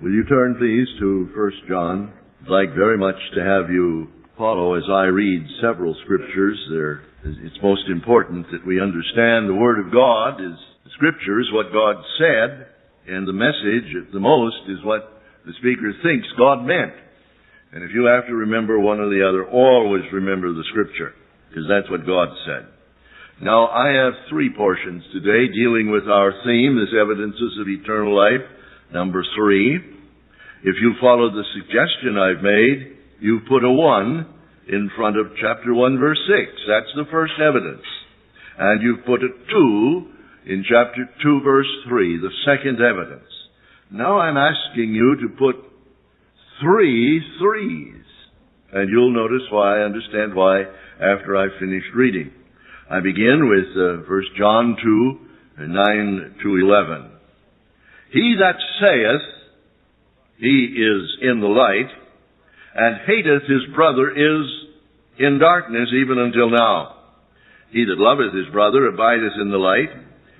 Will you turn, please, to 1 John? I'd like very much to have you follow as I read several scriptures. There, it's most important that we understand the Word of God is Scripture is what God said, and the message, at the most, is what the speaker thinks God meant. And if you have to remember one or the other, always remember the Scripture, because that's what God said. Now, I have three portions today dealing with our theme, this evidences of eternal life. Number three, if you follow the suggestion I've made, you put a one in front of chapter 1 verse 6. That's the first evidence. And you've put a two in chapter 2 verse 3, the second evidence. Now I'm asking you to put three threes. And you'll notice why, I understand why, after I've finished reading. I begin with uh, 1 John 2, 9 to 11. He that saith, he is in the light, and hateth his brother is in darkness even until now. He that loveth his brother abideth in the light,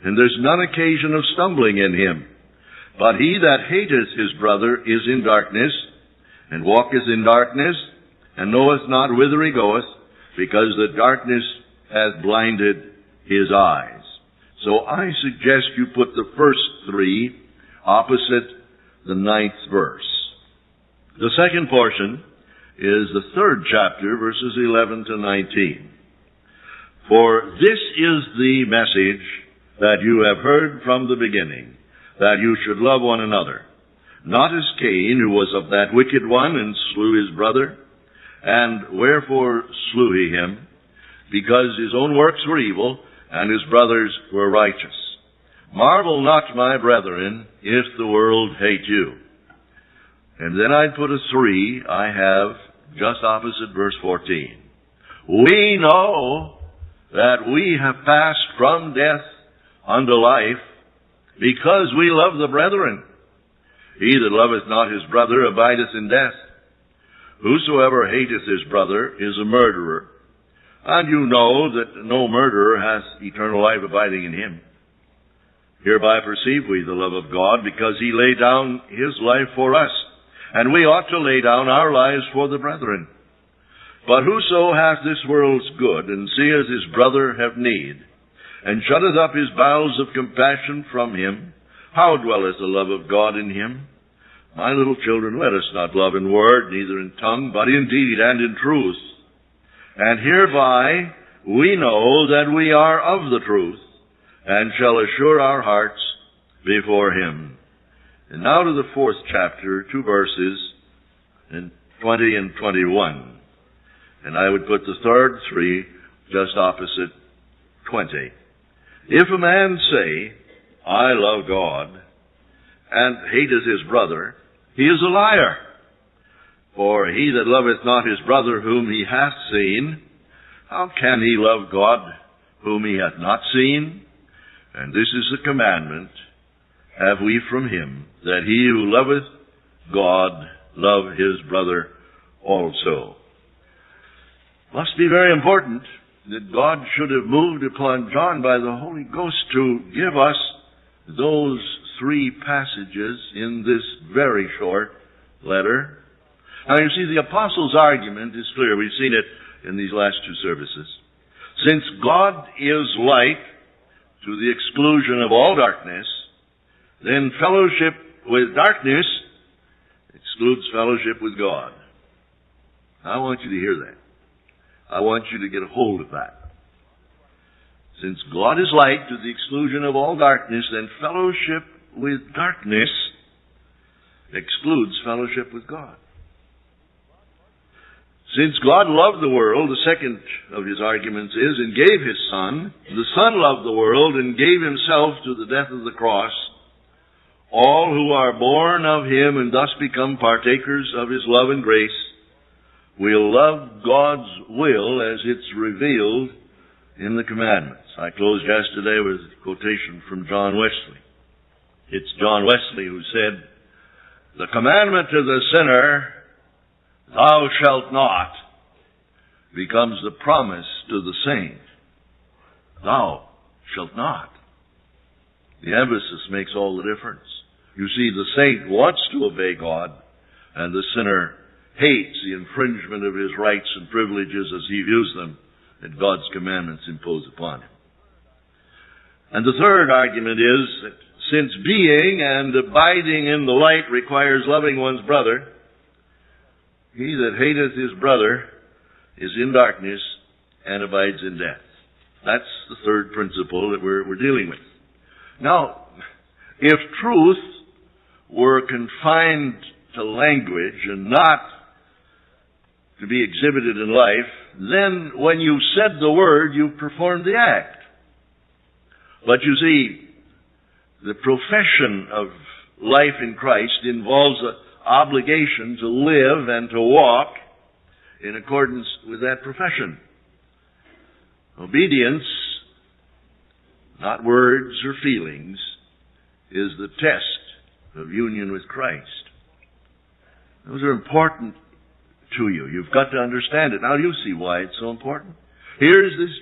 and there's none occasion of stumbling in him. But he that hateth his brother is in darkness, and walketh in darkness, and knoweth not whither he goeth, because the darkness hath blinded his eyes. So I suggest you put the first three opposite the ninth verse. The second portion is the third chapter, verses 11 to 19. For this is the message that you have heard from the beginning, that you should love one another. Not as Cain, who was of that wicked one and slew his brother. And wherefore slew he him? Because his own works were evil, and his brothers were righteous. Marvel not, my brethren, if the world hate you. And then I'd put a three I have just opposite verse 14. We know that we have passed from death unto life because we love the brethren. He that loveth not his brother abideth in death. Whosoever hateth his brother is a murderer. And you know that no murderer hath eternal life abiding in him. Hereby perceive we the love of God, because he laid down his life for us, and we ought to lay down our lives for the brethren. But whoso hath this world's good, and seeth his brother have need, and shutteth up his bowels of compassion from him, how dwelleth the love of God in him? My little children, let us not love in word, neither in tongue, but in deed and in truth. And hereby we know that we are of the truth, and shall assure our hearts before him. And now to the fourth chapter, two verses, in 20 and 21. And I would put the third three just opposite 20. If a man say, I love God, and hateth his brother, he is a liar. For he that loveth not his brother whom he hath seen, how can he love God whom he hath not seen? And this is the commandment, have we from him, that he who loveth God love his brother also. Must be very important that God should have moved upon John by the Holy Ghost to give us those three passages in this very short letter. Now you see, the apostle's argument is clear. We've seen it in these last two services. Since God is light, to the exclusion of all darkness, then fellowship with darkness excludes fellowship with God. I want you to hear that. I want you to get a hold of that. Since God is light to the exclusion of all darkness, then fellowship with darkness excludes fellowship with God. Since God loved the world, the second of his arguments is, and gave his Son, the Son loved the world and gave himself to the death of the cross, all who are born of him and thus become partakers of his love and grace will love God's will as it's revealed in the commandments. I closed yesterday with a quotation from John Wesley. It's John Wesley who said, The commandment to the sinner thou shalt not becomes the promise to the saint. Thou shalt not. The emphasis makes all the difference. You see, the saint wants to obey God, and the sinner hates the infringement of his rights and privileges as he views them that God's commandments impose upon him. And the third argument is that since being and abiding in the light requires loving one's brother, he that hateth his brother is in darkness and abides in death. That's the third principle that we're, we're dealing with. Now, if truth were confined to language and not to be exhibited in life, then when you said the word, you performed the act. But you see, the profession of life in Christ involves an obligation to live and to walk in accordance with that profession. Obedience, not words or feelings, is the test of union with Christ. Those are important to you. You've got to understand it. Now you see why it's so important. Here's this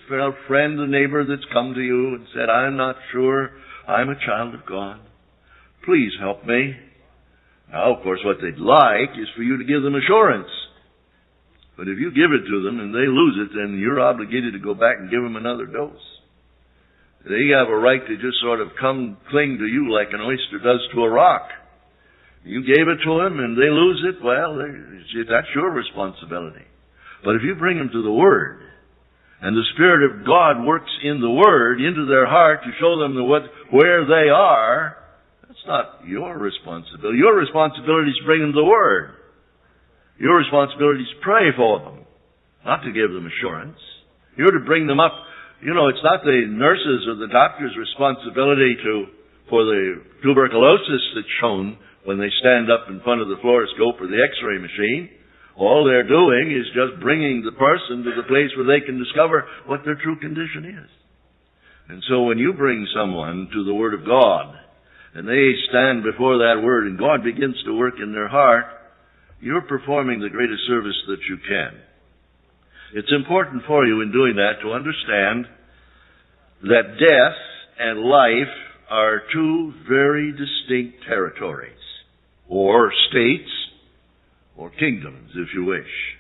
friend, the neighbor that's come to you and said, I'm not sure I'm a child of God. Please help me. Now, of course, what they'd like is for you to give them assurance. But if you give it to them and they lose it, then you're obligated to go back and give them another dose. They have a right to just sort of come cling to you like an oyster does to a rock. You gave it to them and they lose it, well, that's your responsibility. But if you bring them to the Word, and the Spirit of God works in the Word into their heart to show them the, what, where they are, not your responsibility. Your responsibility is to bring them the Word. Your responsibility is to pray for them, not to give them assurance. You're to bring them up. You know, it's not the nurses or the doctor's responsibility to, for the tuberculosis that's shown when they stand up in front of the fluoroscope or the x-ray machine. All they're doing is just bringing the person to the place where they can discover what their true condition is. And so when you bring someone to the Word of God, and they stand before that Word, and God begins to work in their heart, you're performing the greatest service that you can. It's important for you in doing that to understand that death and life are two very distinct territories, or states, or kingdoms, if you wish.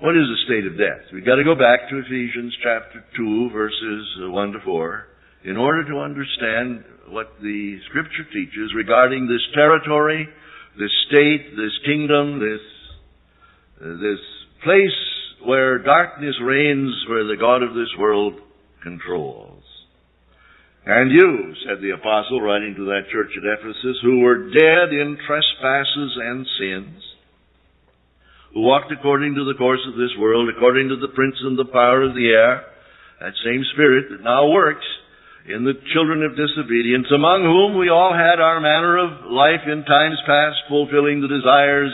What is the state of death? We've got to go back to Ephesians chapter 2, verses 1 to 4, in order to understand what the Scripture teaches regarding this territory this state, this kingdom, this, this place where darkness reigns, where the God of this world controls. And you, said the apostle, writing to that church at Ephesus, who were dead in trespasses and sins, who walked according to the course of this world, according to the prince and the power of the air, that same spirit that now works in the children of disobedience, among whom we all had our manner of life in times past, fulfilling the desires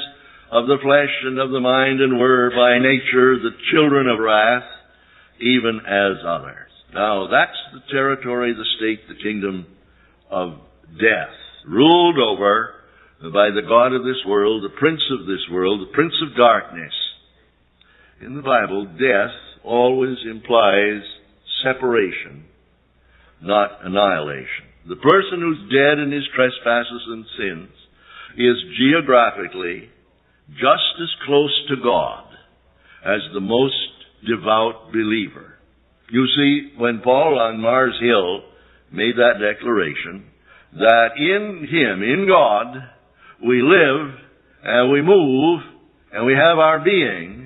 of the flesh and of the mind, and were by nature the children of wrath, even as others. Now, that's the territory, the state, the kingdom of death, ruled over by the God of this world, the prince of this world, the prince of darkness. In the Bible, death always implies separation not annihilation. The person who's dead in his trespasses and sins is geographically just as close to God as the most devout believer. You see, when Paul on Mars Hill made that declaration, that in Him, in God, we live and we move and we have our being,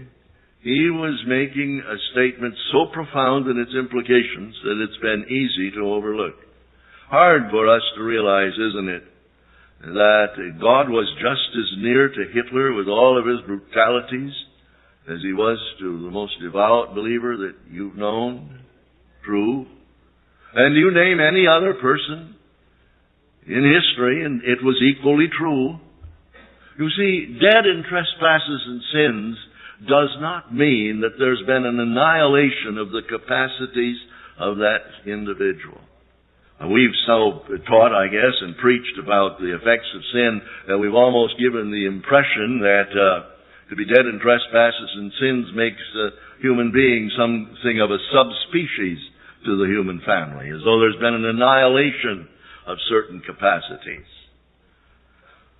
he was making a statement so profound in its implications that it's been easy to overlook. Hard for us to realize, isn't it, that God was just as near to Hitler with all of his brutalities as he was to the most devout believer that you've known. True. And you name any other person in history, and it was equally true. You see, dead in trespasses and sins does not mean that there's been an annihilation of the capacities of that individual. We've so taught, I guess, and preached about the effects of sin that we've almost given the impression that uh, to be dead in trespasses and sins makes a human being something of a subspecies to the human family, as though there's been an annihilation of certain capacities.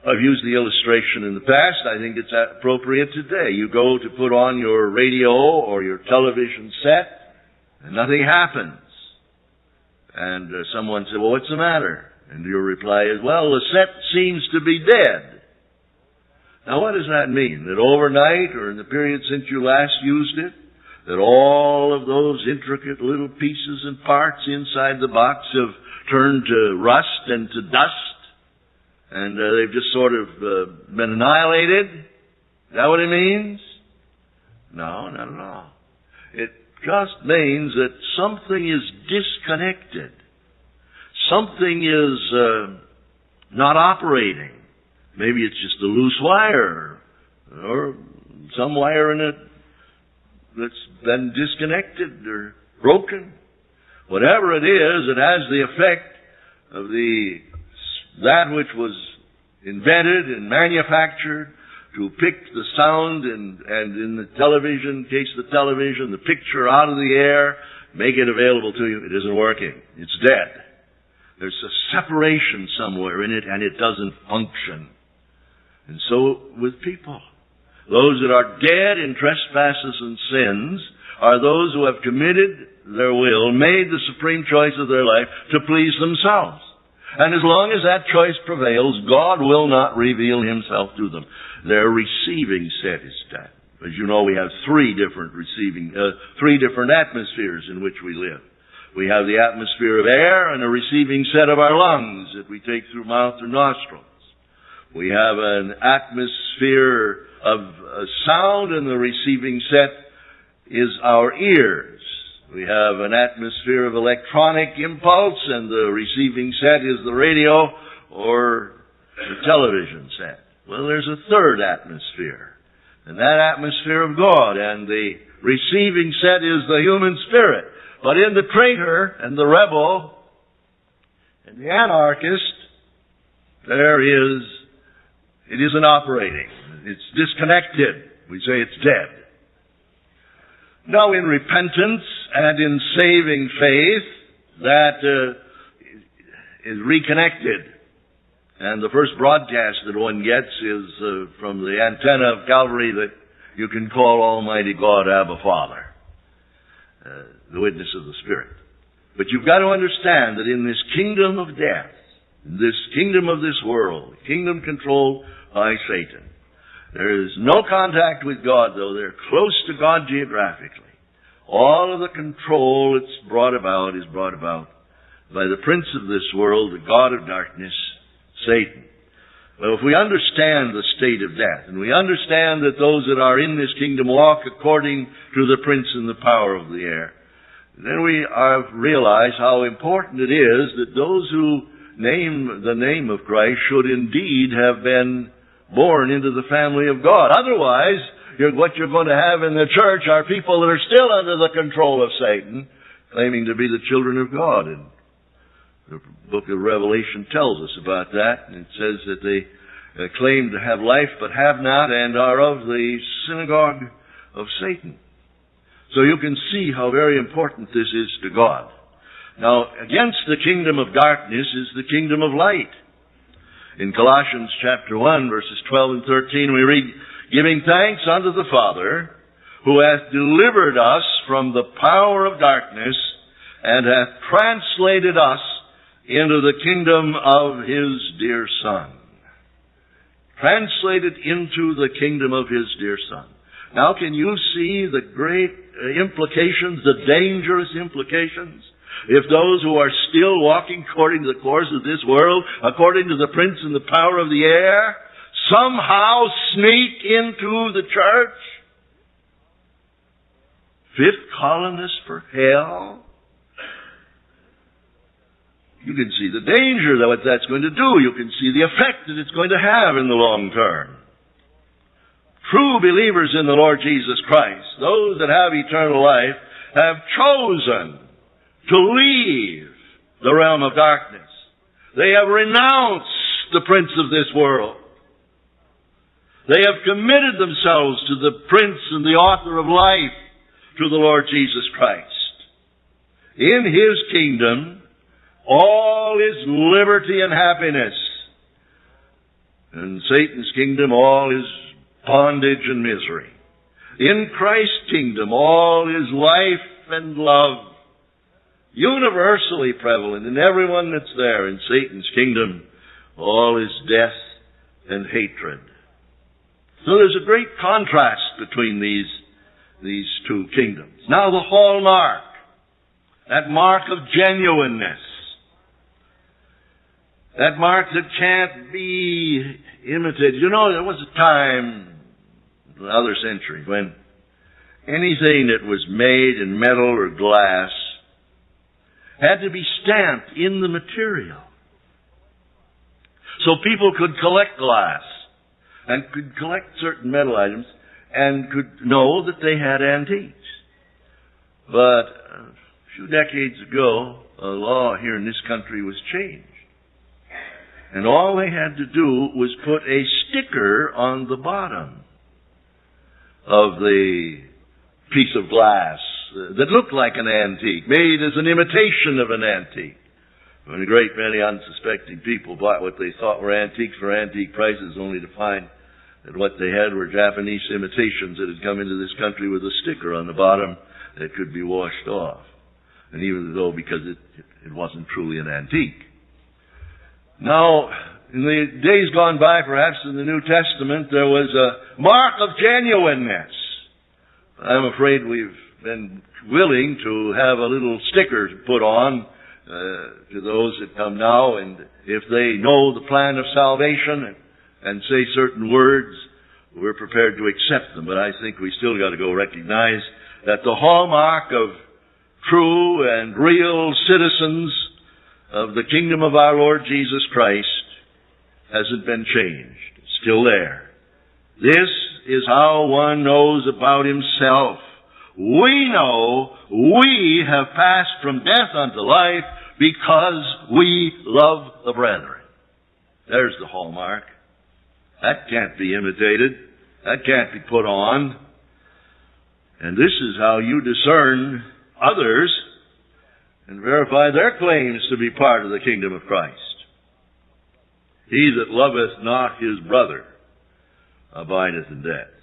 I've used the illustration in the past. I think it's appropriate today. You go to put on your radio or your television set, and nothing happens. And uh, someone said, well, what's the matter? And your reply is, well, the set seems to be dead. Now what does that mean? That overnight or in the period since you last used it, that all of those intricate little pieces and parts inside the box have turned to rust and to dust, and uh, they've just sort of uh, been annihilated? Is that what it means? No, not at all. It just means that something is disconnected. Something is uh, not operating. Maybe it's just a loose wire or some wire in it that's been disconnected or broken. Whatever it is, it has the effect of the that which was invented and manufactured to pick the sound and, and in the television, case the television, the picture out of the air, make it available to you. It isn't working. It's dead. There's a separation somewhere in it and it doesn't function. And so with people. Those that are dead in trespasses and sins are those who have committed their will, made the supreme choice of their life to please themselves. And as long as that choice prevails, God will not reveal himself to them. Their receiving set is dead. As you know, we have three different receiving, uh, three different atmospheres in which we live. We have the atmosphere of air and a receiving set of our lungs that we take through mouth or nostrils. We have an atmosphere of uh, sound and the receiving set is our ears. We have an atmosphere of electronic impulse and the receiving set is the radio or the television set. Well, there's a third atmosphere. And that atmosphere of God and the receiving set is the human spirit. But in the traitor and the rebel and the anarchist, there is, it isn't operating. It's disconnected. We say it's dead. Now in repentance and in saving faith, that uh, is reconnected. And the first broadcast that one gets is uh, from the antenna of Calvary that you can call Almighty God Abba Father, uh, the witness of the Spirit. But you've got to understand that in this kingdom of death, in this kingdom of this world, kingdom controlled by Satan, there is no contact with God, though they're close to God geographically. All of the control that's brought about is brought about by the prince of this world, the God of darkness, Satan. Well, if we understand the state of death, and we understand that those that are in this kingdom walk according to the prince and the power of the air, then we have realized how important it is that those who name the name of Christ should indeed have been born into the family of God. Otherwise, you're, what you're going to have in the church are people that are still under the control of Satan, claiming to be the children of God. And the book of Revelation tells us about that. And it says that they uh, claim to have life but have not and are of the synagogue of Satan. So you can see how very important this is to God. Now, against the kingdom of darkness is the kingdom of light. In Colossians chapter 1 verses 12 and 13 we read, Giving thanks unto the Father, who hath delivered us from the power of darkness, and hath translated us into the kingdom of His dear Son. Translated into the kingdom of His dear Son. Now can you see the great uh, implications, the dangerous implications if those who are still walking according to the course of this world, according to the prince and the power of the air, somehow sneak into the church, fifth columnist for hell, you can see the danger that what that's going to do. You can see the effect that it's going to have in the long term. True believers in the Lord Jesus Christ, those that have eternal life, have chosen to leave the realm of darkness. They have renounced the prince of this world. They have committed themselves to the prince and the author of life, to the Lord Jesus Christ. In his kingdom, all is liberty and happiness. In Satan's kingdom, all is bondage and misery. In Christ's kingdom, all is life and love. Universally prevalent in everyone that's there. In Satan's kingdom, all is death and hatred. So there's a great contrast between these, these two kingdoms. Now the hallmark, that mark of genuineness, that mark that can't be imitated. You know, there was a time, another century, when anything that was made in metal or glass had to be stamped in the material. So people could collect glass and could collect certain metal items and could know that they had antiques. But a few decades ago, a law here in this country was changed. And all they had to do was put a sticker on the bottom of the piece of glass that looked like an antique, made as an imitation of an antique. When a great many unsuspecting people bought what they thought were antiques for antique prices only to find that what they had were Japanese imitations that had come into this country with a sticker on the bottom that could be washed off. And even though because it, it wasn't truly an antique. Now, in the days gone by, perhaps in the New Testament, there was a mark of genuineness. I'm afraid we've been willing to have a little sticker put on uh, to those that come now, and if they know the plan of salvation and, and say certain words, we're prepared to accept them. But I think we still got to go recognize that the hallmark of true and real citizens of the kingdom of our Lord Jesus Christ hasn't been changed. It's still there. This is how one knows about himself. We know we have passed from death unto life because we love the brethren. There's the hallmark. That can't be imitated. That can't be put on. And this is how you discern others and verify their claims to be part of the kingdom of Christ. He that loveth not his brother abideth in death.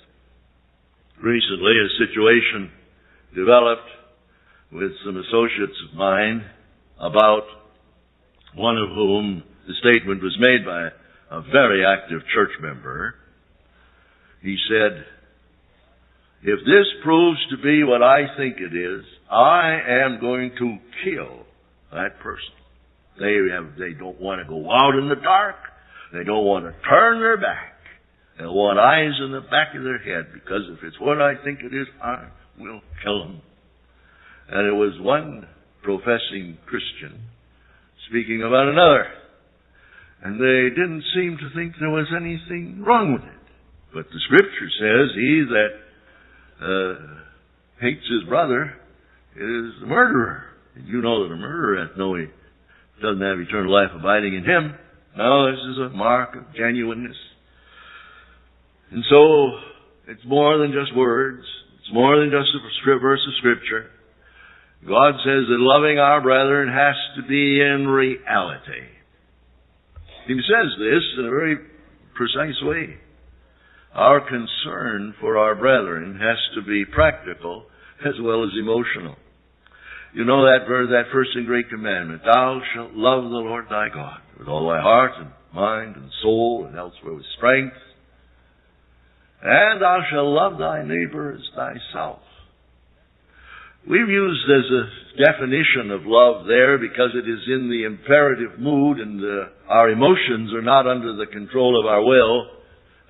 Recently, a situation developed with some associates of mine about one of whom the statement was made by a very active church member. He said, if this proves to be what I think it is, I am going to kill that person. They have, they don't want to go out in the dark. They don't want to turn their back. They want eyes in the back of their head because if it's what I think it is, I will kill them. And it was one professing Christian speaking about another. And they didn't seem to think there was anything wrong with it. But the scripture says, he that uh, hates his brother is a murderer. And you know that a murderer has no, he doesn't have eternal life abiding in him. No, this is a mark of genuineness. And so, it's more than just words. It's more than just a verse of scripture. God says that loving our brethren has to be in reality. He says this in a very precise way. Our concern for our brethren has to be practical as well as emotional. You know that verse, that first and great commandment. Thou shalt love the Lord thy God with all thy heart and mind and soul and elsewhere with strength. And thou shalt love thy neighbor as thyself. We've used as a definition of love there because it is in the imperative mood and uh, our emotions are not under the control of our will,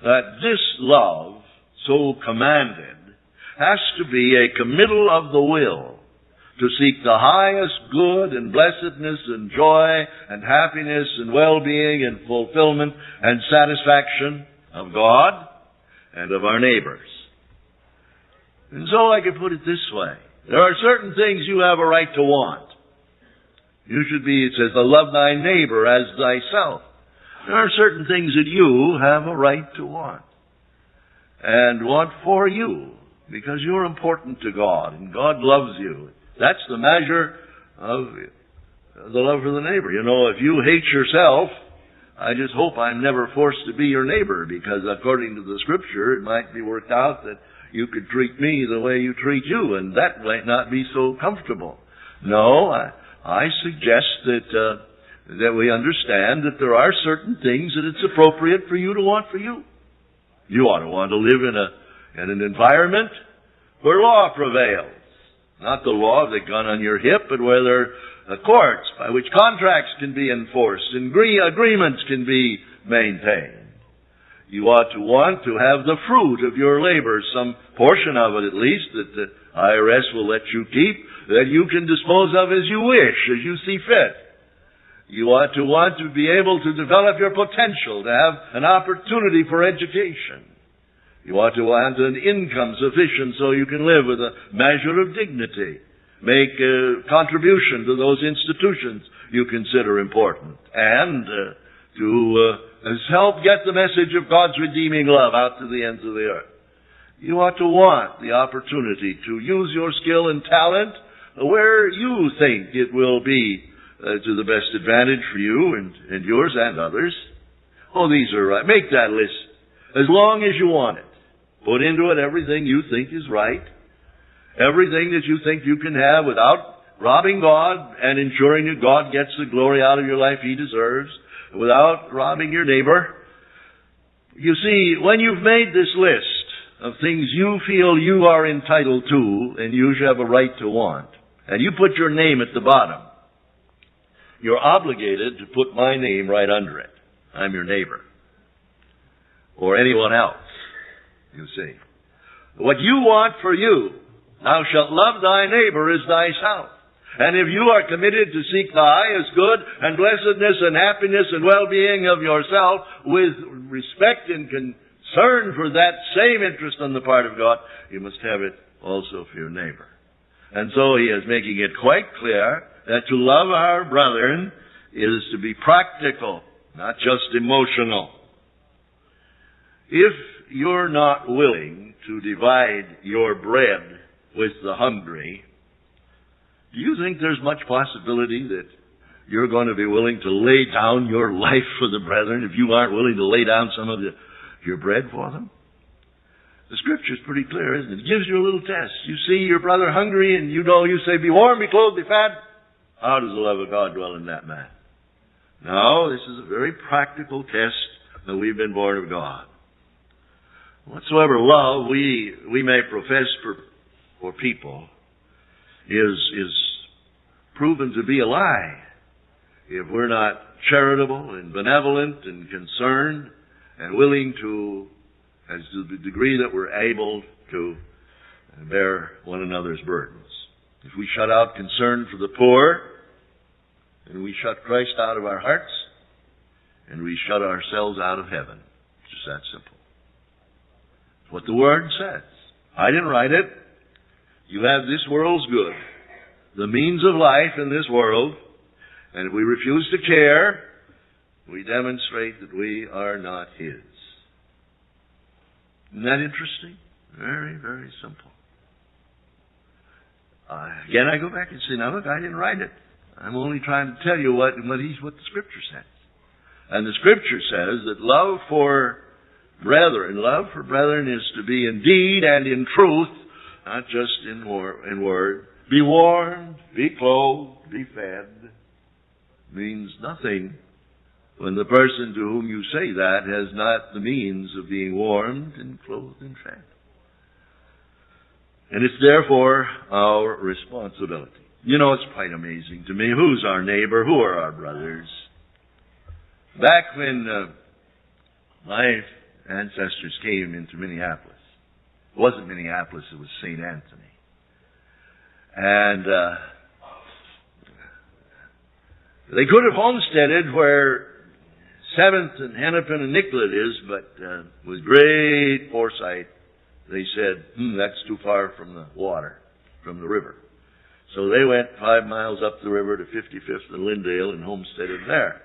that this love, so commanded, has to be a committal of the will to seek the highest good and blessedness and joy and happiness and well-being and fulfillment and satisfaction of God and of our neighbors. And so I could put it this way. There are certain things you have a right to want. You should be, it says, to love thy neighbor as thyself. There are certain things that you have a right to want. And want for you. Because you're important to God and God loves you. That's the measure of the love for the neighbor. You know, if you hate yourself, I just hope I'm never forced to be your neighbor because according to the scripture, it might be worked out that you could treat me the way you treat you and that might not be so comfortable. No, I, I suggest that, uh, that we understand that there are certain things that it's appropriate for you to want for you. You ought to want to live in a, in an environment where law prevails. Not the law of the gun on your hip, but whether are courts by which contracts can be enforced and agreements can be maintained. You ought to want to have the fruit of your labor, some portion of it at least, that the IRS will let you keep, that you can dispose of as you wish, as you see fit. You ought to want to be able to develop your potential, to have an opportunity for education. You ought to want an income sufficient so you can live with a measure of dignity. Make a contribution to those institutions you consider important. And uh, to uh, help get the message of God's redeeming love out to the ends of the earth. You ought to want the opportunity to use your skill and talent where you think it will be uh, to the best advantage for you and, and yours and others. Oh, these are right. Make that list as long as you want it. Put into it everything you think is right. Everything that you think you can have without robbing God and ensuring that God gets the glory out of your life He deserves, without robbing your neighbor. You see, when you've made this list of things you feel you are entitled to and you should have a right to want, and you put your name at the bottom, you're obligated to put my name right under it. I'm your neighbor. Or anyone else you see. What you want for you, thou shalt love thy neighbor as thyself. And if you are committed to seek the highest good and blessedness and happiness and well-being of yourself with respect and concern for that same interest on the part of God, you must have it also for your neighbor. And so he is making it quite clear that to love our brethren is to be practical, not just emotional. If you're not willing to divide your bread with the hungry, do you think there's much possibility that you're going to be willing to lay down your life for the brethren if you aren't willing to lay down some of the, your bread for them? The scripture's pretty clear, isn't it? It gives you a little test. You see your brother hungry and you know you say, be warm, be clothed, be fat. How does the love of God dwell in that man? No, this is a very practical test that we've been born of God. Whatsoever love we, we may profess for, for people is, is proven to be a lie if we're not charitable and benevolent and concerned and willing to, as to the degree that we're able to uh, bear one another's burdens. If we shut out concern for the poor, and we shut Christ out of our hearts, and we shut ourselves out of heaven. It's just that simple what the Word says. I didn't write it. You have this world's good, the means of life in this world, and if we refuse to care, we demonstrate that we are not His. Isn't that interesting? Very, very simple. Uh, again, I go back and say, now look, I didn't write it. I'm only trying to tell you what, what, he's, what the Scripture says. And the Scripture says that love for brethren. Love for brethren is to be in deed and in truth, not just in, wor- in word. Be warmed, be clothed, be fed. Means nothing when the person to whom you say that has not the means of being warmed and clothed and fed. And it's therefore our responsibility. You know, it's quite amazing to me. Who's our neighbor? Who are our brothers? Back when uh, my ancestors came into Minneapolis. It wasn't Minneapolis, it was St. Anthony. And uh, they could have homesteaded where Seventh and Hennepin and Nicollet is, but uh, with great foresight, they said, hmm, that's too far from the water, from the river. So they went five miles up the river to 55th and Lyndale and homesteaded there.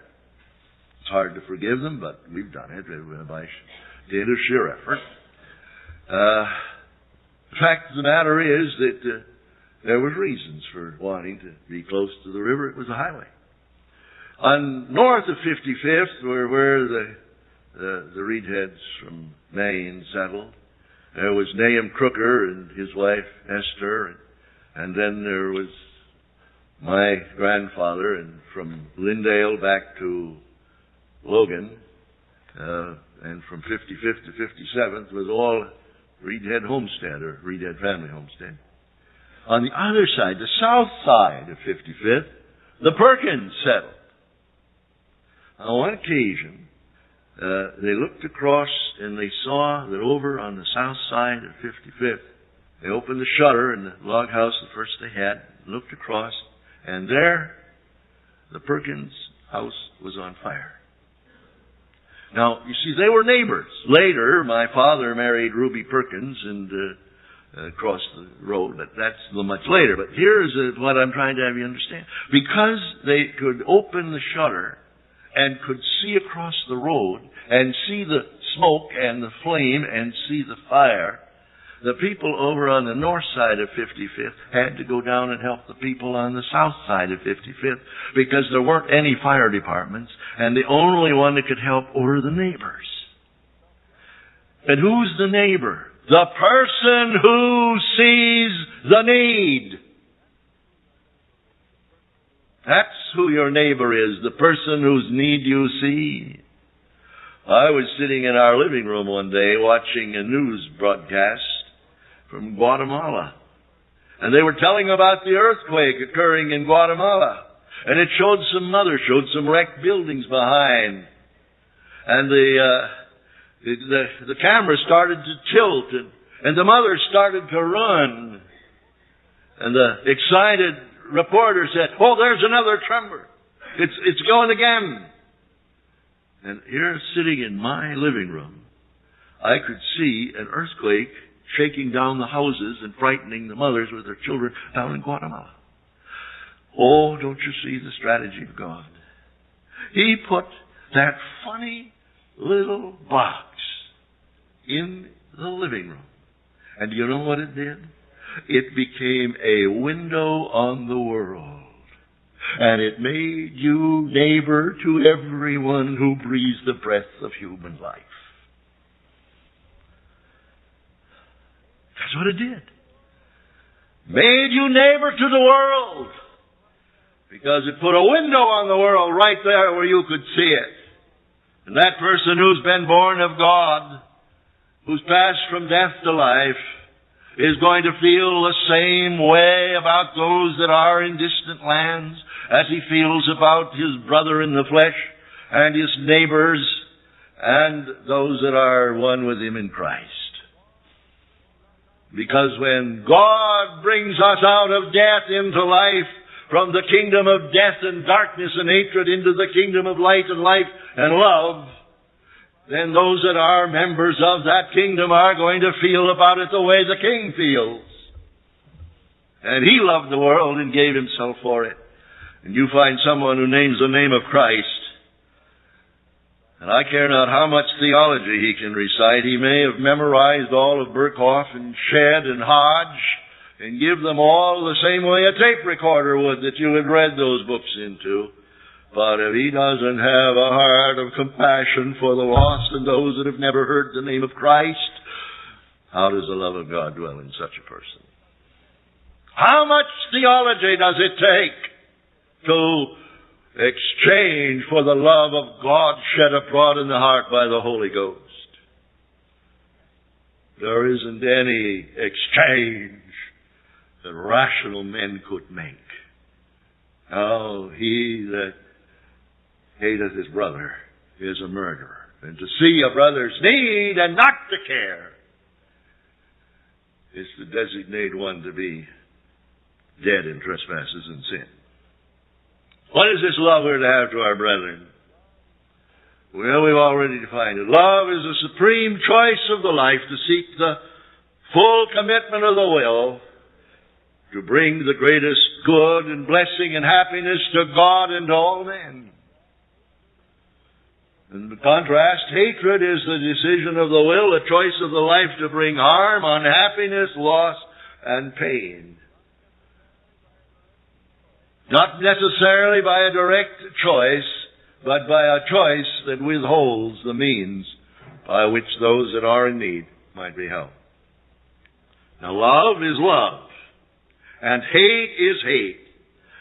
It's hard to forgive them, but we've done it did a sheer effort. Uh, the fact of the matter is that uh, there was reasons for wanting to be close to the river. It was a highway. On north of 55th were where the, the, the Reidheads from Maine settled. There was Nahum Crooker and his wife Esther, and, and then there was my grandfather, and from Lyndale back to Logan, uh, and from 55th to 57th was all Reidhead Homestead or Reidhead Family Homestead. On the other side, the south side of 55th, the Perkins settled. On one occasion, uh, they looked across and they saw that over on the south side of 55th, they opened the shutter in the log house, the first they had, looked across, and there, the Perkins house was on fire. Now, you see, they were neighbors. Later, my father married Ruby Perkins and uh, uh, across the road, but that's much later. But here's uh, what I'm trying to have you understand. Because they could open the shutter and could see across the road and see the smoke and the flame and see the fire, the people over on the north side of 55th had to go down and help the people on the south side of 55th because there weren't any fire departments and the only one that could help were the neighbors. And who's the neighbor? The person who sees the need. That's who your neighbor is, the person whose need you see. I was sitting in our living room one day watching a news broadcast from Guatemala. And they were telling about the earthquake occurring in Guatemala. And it showed some mothers, showed some wrecked buildings behind. And the, uh, the, the, the camera started to tilt and, and the mother started to run. And the excited reporter said, Oh, there's another tremor. It's, it's going again. And here, sitting in my living room, I could see an earthquake shaking down the houses and frightening the mothers with their children down in Guatemala. Oh, don't you see the strategy of God? He put that funny little box in the living room. And do you know what it did? It became a window on the world. And it made you neighbor to everyone who breathes the breath of human life. That's what it did. Made you neighbor to the world. Because it put a window on the world right there where you could see it. And that person who's been born of God, who's passed from death to life, is going to feel the same way about those that are in distant lands as he feels about his brother in the flesh and his neighbors and those that are one with him in Christ. Because when God brings us out of death into life, from the kingdom of death and darkness and hatred into the kingdom of light and life and love, then those that are members of that kingdom are going to feel about it the way the king feels. And he loved the world and gave himself for it. And you find someone who names the name of Christ and I care not how much theology he can recite. He may have memorized all of Berkhof and Shedd and Hodge and give them all the same way a tape recorder would that you had read those books into. But if he doesn't have a heart of compassion for the lost and those that have never heard the name of Christ, how does the love of God dwell in such a person? How much theology does it take to exchange for the love of God shed abroad in the heart by the Holy Ghost. There isn't any exchange that rational men could make. Oh, he that hateth his brother is a murderer. And to see a brother's need and not to care is to designate one to be dead in trespasses and sin. What is this love we're to have to our brethren? Well, we've already defined it. Love is the supreme choice of the life to seek the full commitment of the will to bring the greatest good and blessing and happiness to God and to all men. In contrast, hatred is the decision of the will, the choice of the life to bring harm, unhappiness, loss, and pain. Not necessarily by a direct choice, but by a choice that withholds the means by which those that are in need might be helped. Now love is love, and hate is hate,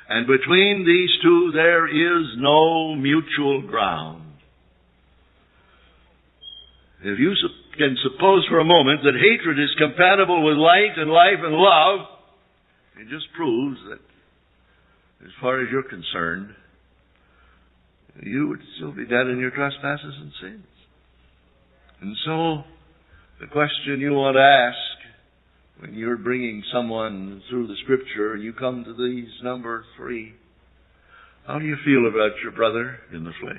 and between these two there is no mutual ground. If you can suppose for a moment that hatred is compatible with light and life and love, it just proves that as far as you're concerned, you would still be dead in your trespasses and sins. And so, the question you want to ask when you're bringing someone through the Scripture and you come to these number three, how do you feel about your brother in the flesh?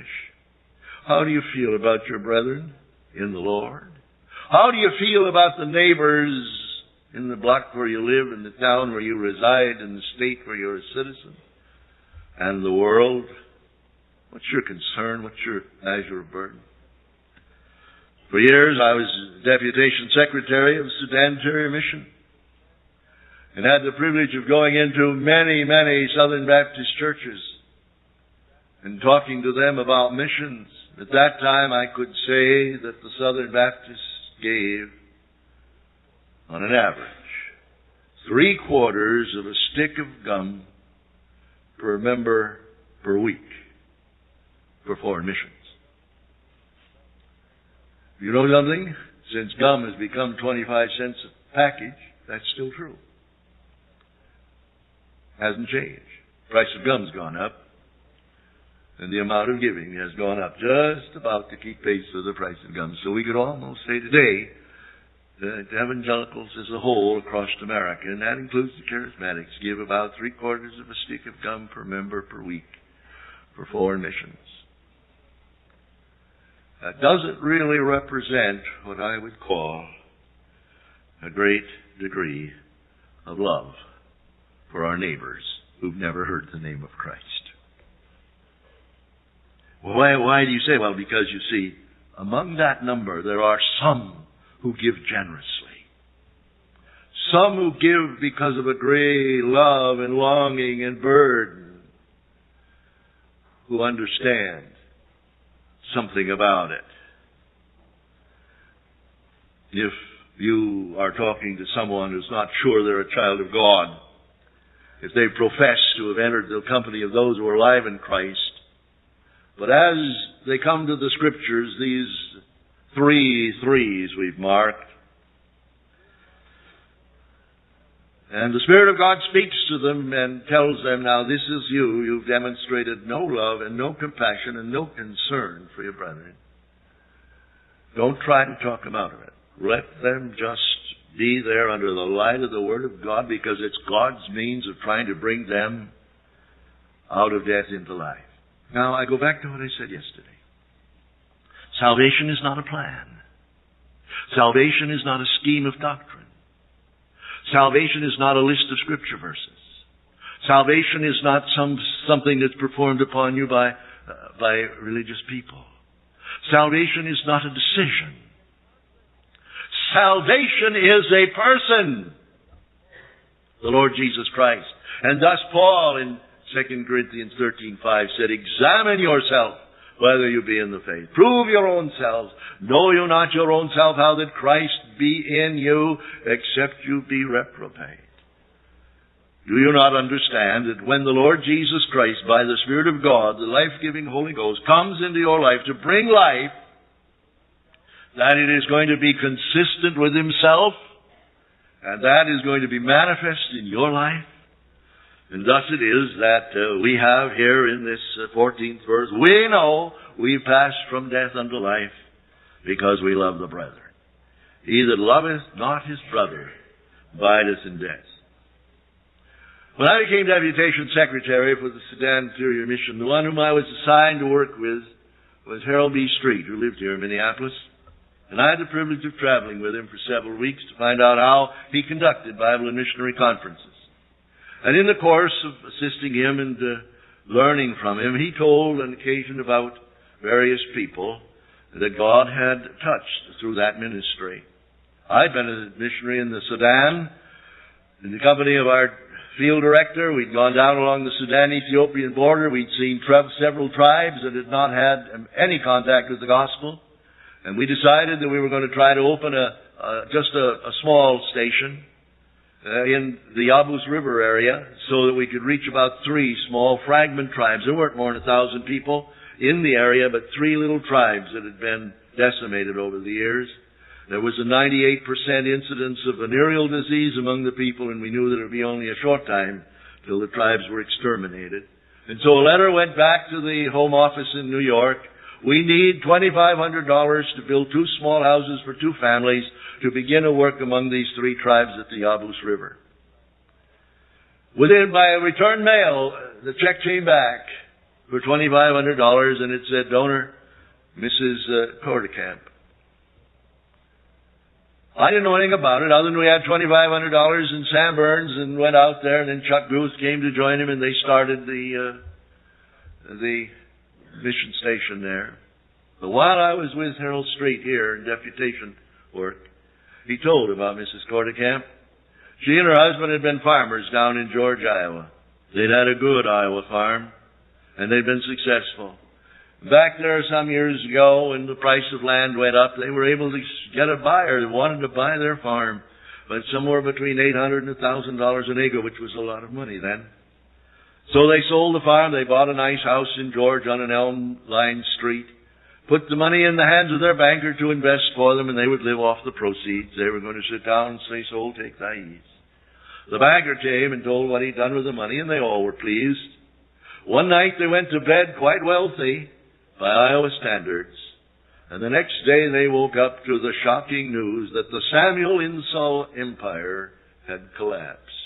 How do you feel about your brethren in the Lord? How do you feel about the neighbors in the block where you live, in the town where you reside, in the state where you're a citizen? And the world? What's your concern? What's your measure of burden? For years, I was deputation secretary of the Sudan Interior Mission and had the privilege of going into many, many Southern Baptist churches and talking to them about missions. At that time, I could say that the Southern Baptists gave, on an average, three quarters of a stick of gum per member per week for foreign missions. You know something? Since gum has become 25 cents a package, that's still true. Hasn't changed. Price of gum's gone up, and the amount of giving has gone up just about to keep pace with the price of gum. So we could almost say today that evangelicals as a whole across America, and that includes the charismatics, give about three quarters of a stick of gum per member per week for foreign missions. That doesn't really represent what I would call a great degree of love for our neighbors who've never heard the name of Christ. Why, why do you say? Well, because you see, among that number there are some who give generously. Some who give because of a great love and longing and burden. Who understand something about it. If you are talking to someone who's not sure they're a child of God, if they profess to have entered the company of those who are alive in Christ, but as they come to the scriptures, these three threes we've marked, And the Spirit of God speaks to them and tells them, now this is you. You've demonstrated no love and no compassion and no concern for your brethren. Don't try to talk them out of it. Let them just be there under the light of the Word of God because it's God's means of trying to bring them out of death into life. Now, I go back to what I said yesterday. Salvation is not a plan. Salvation is not a scheme of doctrine. Salvation is not a list of scripture verses. Salvation is not some, something that's performed upon you by, uh, by religious people. Salvation is not a decision. Salvation is a person. The Lord Jesus Christ. And thus Paul in 2 Corinthians 13:5 said, Examine yourself whether you be in the faith. Prove your own selves. Know you not your own self how that Christ be in you, except you be reprobate. Do you not understand that when the Lord Jesus Christ, by the Spirit of God, the life-giving Holy Ghost, comes into your life to bring life, that it is going to be consistent with Himself, and that is going to be manifest in your life? And thus it is that uh, we have here in this uh, 14th verse, we know we pass from death unto life because we love the brethren. He that loveth not his brother abideth in death. When I became deputation secretary for the Sudan Interior Mission, the one whom I was assigned to work with was Harold B. Street, who lived here in Minneapolis. And I had the privilege of traveling with him for several weeks to find out how he conducted Bible and missionary conferences. And in the course of assisting him and uh, learning from him, he told an occasion about various people that God had touched through that ministry. I'd been a missionary in the Sudan in the company of our field director. We'd gone down along the Sudan-Ethiopian border. We'd seen several tribes that had not had any contact with the gospel. And we decided that we were going to try to open a, just a, a, small station uh, in the Yabus River area so that we could reach about three small fragment tribes. There weren't more than a thousand people in the area, but three little tribes that had been decimated over the years. There was a 98% incidence of venereal disease among the people, and we knew that it would be only a short time till the tribes were exterminated. And so a letter went back to the Home Office in New York. We need $2,500 to build two small houses for two families to begin a work among these three tribes at the Yabus River. Within, by return mail, the check came back for $2,500 and it said donor Mrs. Uh. I didn't know anything about it other than we had $2,500 in Sam Burns and went out there and then Chuck Booth came to join him and they started the, uh, the mission station there. But while I was with Harold Street here in deputation work, he told about Mrs. Kortekamp. She and her husband had been farmers down in George, Iowa. They'd had a good Iowa farm and they'd been successful. Back there some years ago when the price of land went up, they were able to get a buyer that wanted to buy their farm, but somewhere between eight hundred and a thousand dollars an acre, which was a lot of money then. So they sold the farm, they bought a nice house in George on an elm lined street, put the money in the hands of their banker to invest for them, and they would live off the proceeds. They were going to sit down and say, Soul, take thy ease. The banker came and told what he'd done with the money, and they all were pleased. One night they went to bed quite wealthy by Iowa standards. And the next day they woke up to the shocking news that the Samuel Insull Empire had collapsed.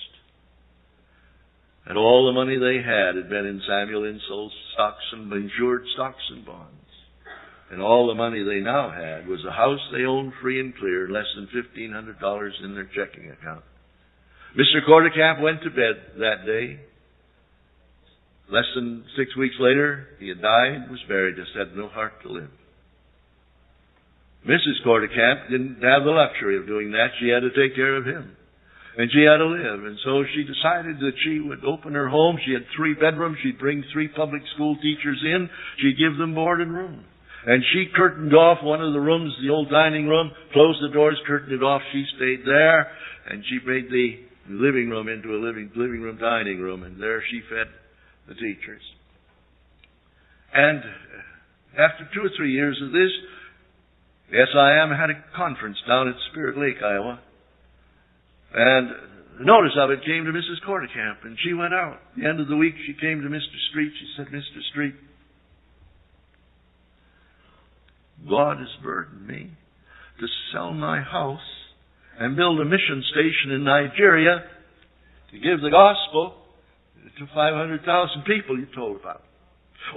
And all the money they had had been in Samuel Insull's stocks and insured stocks and bonds. And all the money they now had was a house they owned free and clear, less than $1,500 in their checking account. Mr. Kortekamp went to bed that day Less than six weeks later, he had died, was buried, just had no heart to live. Mrs. Kortekamp didn't have the luxury of doing that. She had to take care of him. And she had to live. And so she decided that she would open her home. She had three bedrooms. She'd bring three public school teachers in. She'd give them board and room. And she curtained off one of the rooms, the old dining room, closed the doors, curtained it off. She stayed there. And she made the living room into a living, living room dining room. And there she fed the teachers. And after two or three years of this, SIM had a conference down at Spirit Lake, Iowa. And notice of it came to Mrs. Kortekamp, and she went out. At the end of the week, she came to Mr. Street. She said, Mr. Street, God has burdened me to sell my house and build a mission station in Nigeria to give the gospel to 500,000 people you told about.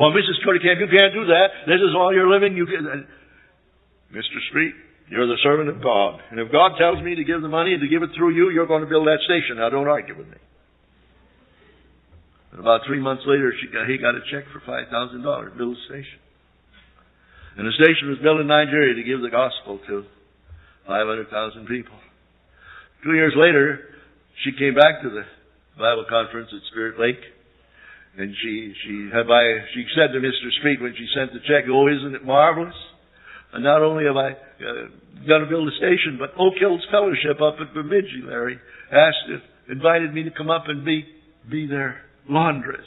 Well, Mrs. Kortekamp, you can't do that. This is all you're living. You can. Uh, Mr. Street, you're the servant of God. And if God tells me to give the money and to give it through you, you're going to build that station. Now, don't argue with me. And about three months later, got, he got a check for $5,000 to build a station. And the station was built in Nigeria to give the gospel to 500,000 people. Two years later, she came back to the Bible conference at Spirit Lake. And she, she had by, she said to Mr. Street when she sent the check, oh, isn't it marvelous? And not only have I uh, going to build a station, but Oak Hills Fellowship up at Bemidji, Larry, asked if, invited me to come up and be, be their laundress.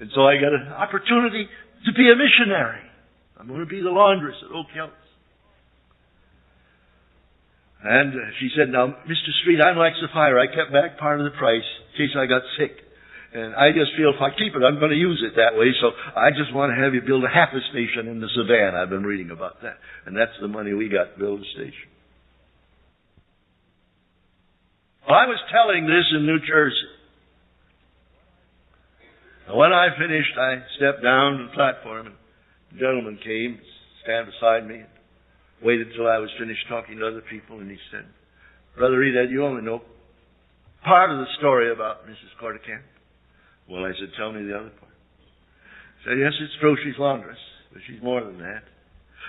And so I got an opportunity to be a missionary. I'm going to be the laundress at Oak Hills. And she said, now, Mr. Street, I'm like Sapphira. I kept back part of the price in case I got sick. And I just feel if I keep it, I'm going to use it that way. So I just want to have you build a half a station in the Savannah. I've been reading about that. And that's the money we got to build a station. Well, I was telling this in New Jersey. And when I finished, I stepped down to the platform and a gentleman came, stand beside me and waited till I was finished talking to other people, and he said, Brother Reed, you only know part of the story about Mrs. Kortekamp. Well, I said, tell me the other part. He said, yes, it's true she's laundress, but she's more than that.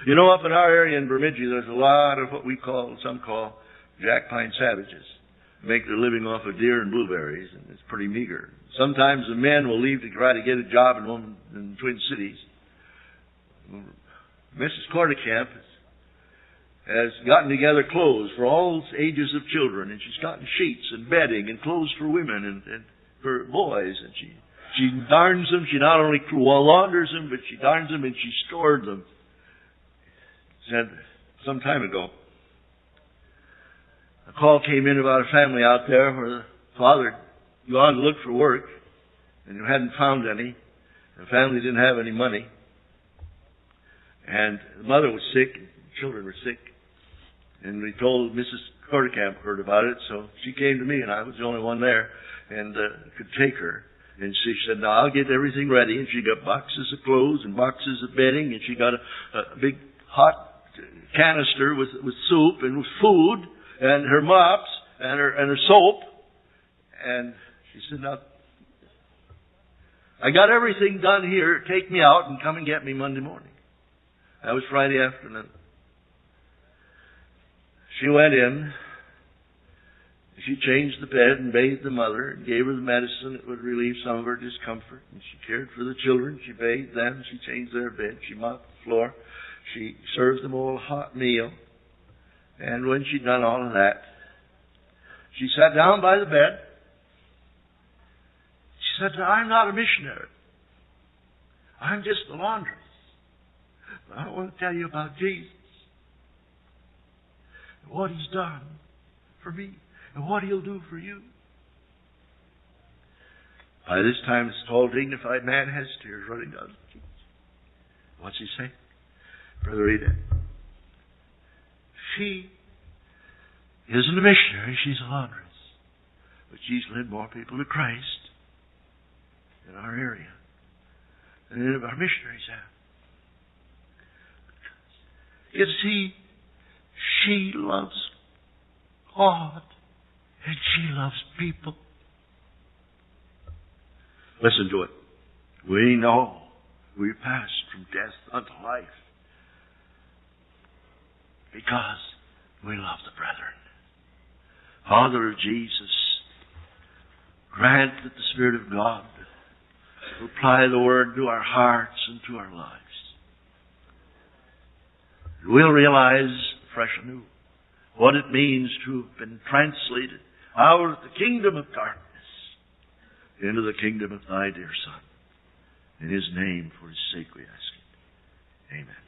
You know, up in our area in Bemidji, there's a lot of what we call, some call, jack pine savages. make their living off of deer and blueberries, and it's pretty meager. Sometimes the men will leave to try to get a job in one in Twin Cities. Mrs. Kortekamp has gotten together clothes for all ages of children, and she's gotten sheets and bedding and clothes for women and, and for boys, and she she darns them. She not only launders them, but she darns them and she stored them. Said some time ago, a call came in about a family out there where the father gone to look for work and you hadn't found any. The family didn't have any money. And the mother was sick, and the children were sick. And we told Mrs. Kortekamp heard about it, so she came to me, and I was the only one there, and uh, could take her. And she said, "Now I'll get everything ready." And she got boxes of clothes and boxes of bedding, and she got a, a big hot canister with with soup and with food, and her mops and her and her soap. And she said, "Now I got everything done here. Take me out and come and get me Monday morning." That was Friday afternoon. She went in. She changed the bed and bathed the mother and gave her the medicine that would relieve some of her discomfort. And she cared for the children. She bathed them. She changed their bed. She mopped the floor. She served them all a hot meal. And when she'd done all of that, she sat down by the bed. She said, I'm not a missionary. I'm just the laundress. But I want to tell you about Jesus and what He's done for me and what He'll do for you. By this time, this tall, dignified man has tears running down his cheeks. What's he say? Brother Eda, she isn't a missionary, she's a laundress. But she's led more people to Christ in our area than any of our missionaries have. You see, she loves God and she loves people. Listen to it. We know we passed from death unto life because we love the brethren. Father of Jesus, grant that the Spirit of God will apply the Word to our hearts and to our lives. And we'll realize fresh anew what it means to have been translated out of the kingdom of darkness into the kingdom of thy dear Son. In his name, for his sake, we ask it. Amen.